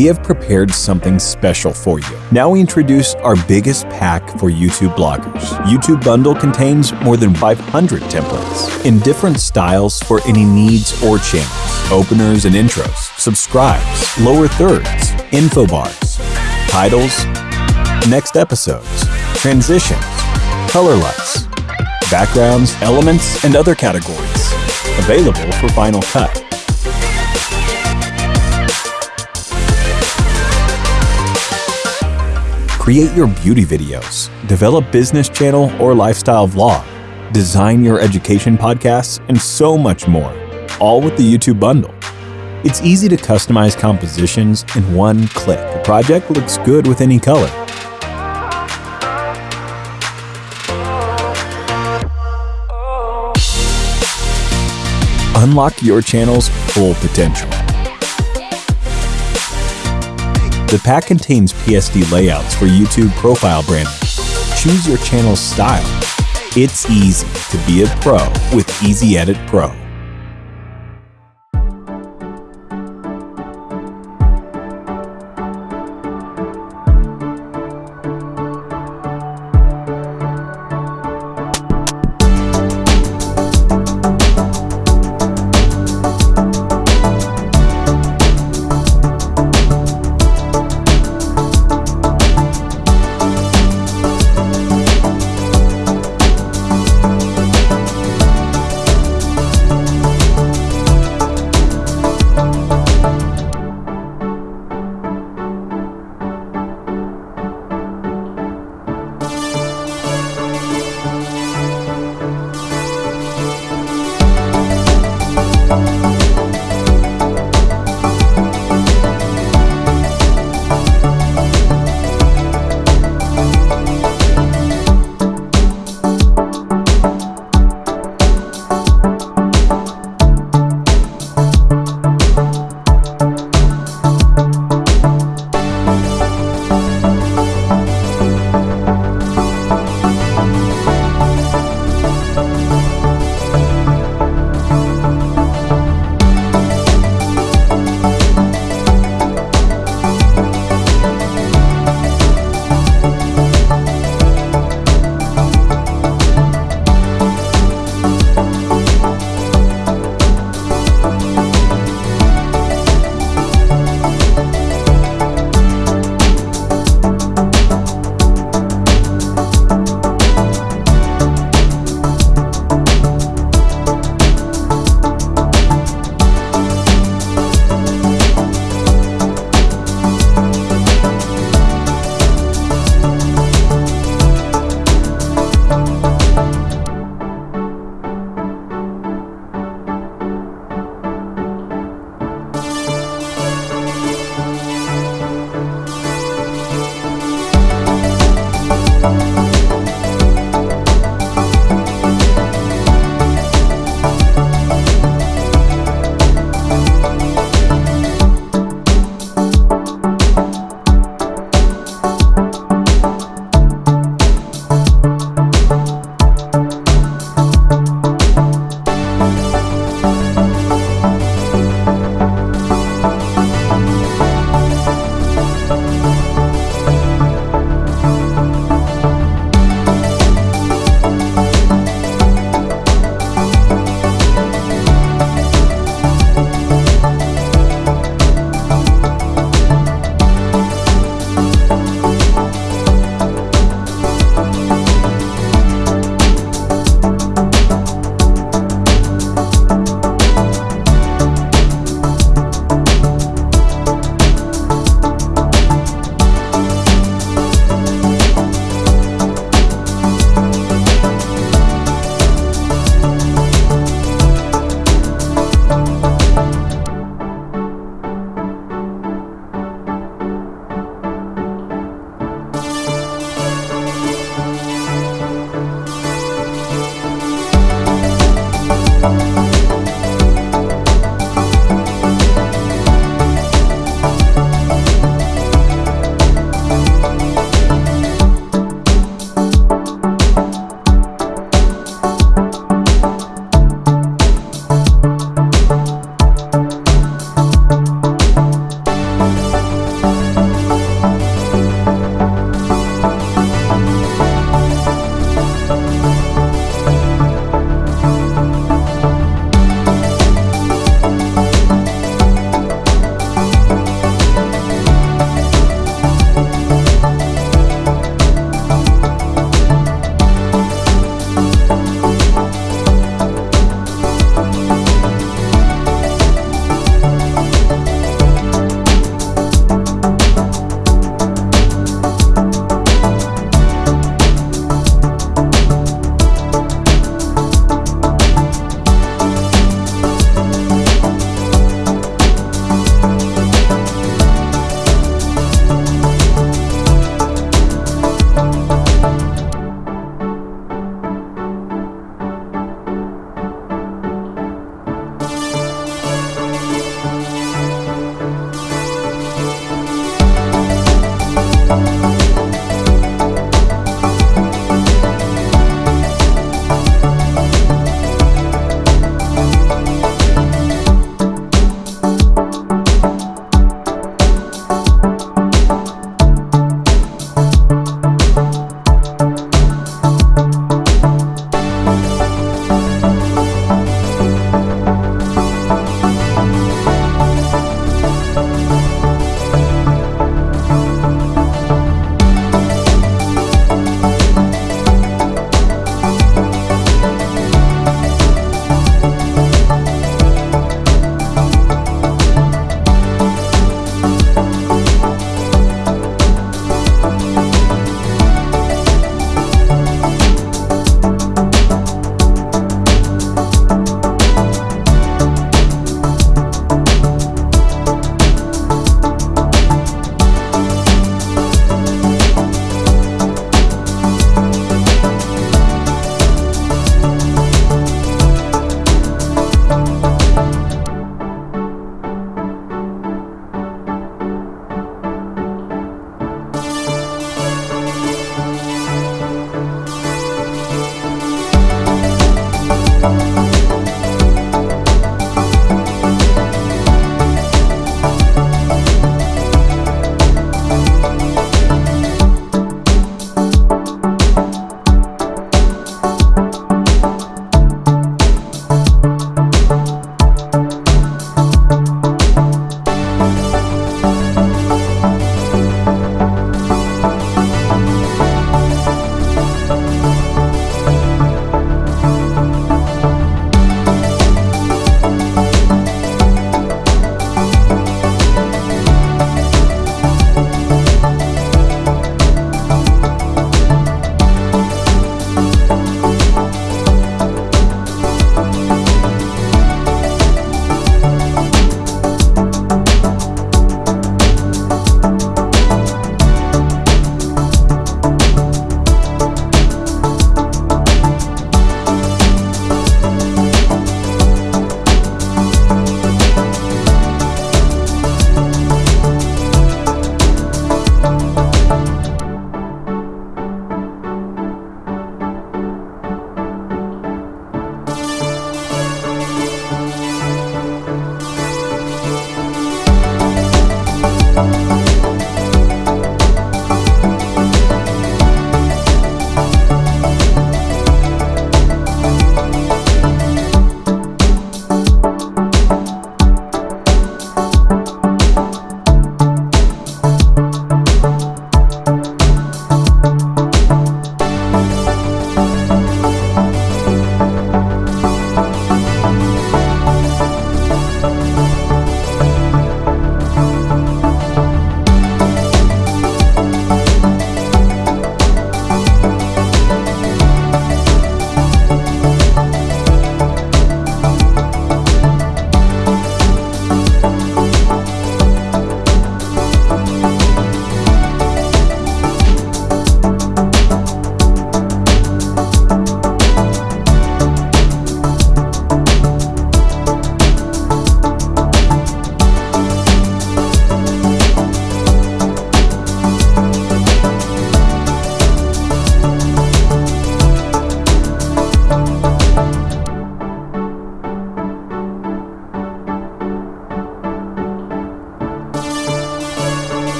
we have prepared something special for you. Now we introduce our biggest pack for YouTube bloggers. YouTube Bundle contains more than 500 templates in different styles for any needs or channels. Openers and intros, subscribes, lower thirds, info bars, titles, next episodes, transitions, color lights, backgrounds, elements, and other categories. Available for Final Cut. Create your beauty videos, develop business channel or lifestyle vlog, design your education podcasts, and so much more, all with the YouTube bundle. It's easy to customize compositions in one click. The project looks good with any color. Unlock your channel's full potential. The pack contains PSD layouts for YouTube profile branding. Choose your channel's style. It's easy to be a pro with Easy Edit Pro.